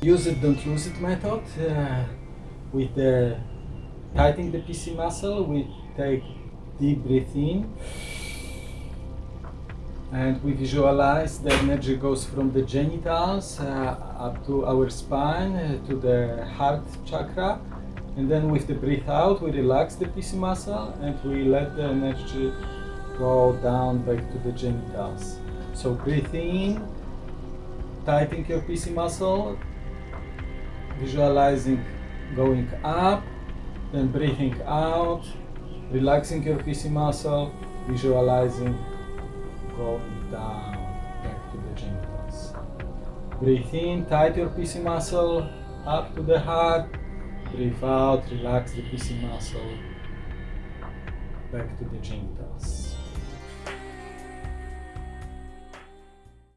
Use it, don't lose it method. Uh, with the tightening the PC muscle, we take deep breath in and we visualize the energy goes from the genitals uh, up to our spine uh, to the heart chakra and then with the breath out we relax the PC muscle and we let the energy go down back to the genitals so breathe in tightening your PC muscle visualizing going up then breathing out relaxing your PC muscle visualizing going down back to the genitals. Breathe in, tight your PC muscle up to the heart. Breathe out, relax the PC muscle back to the genitals.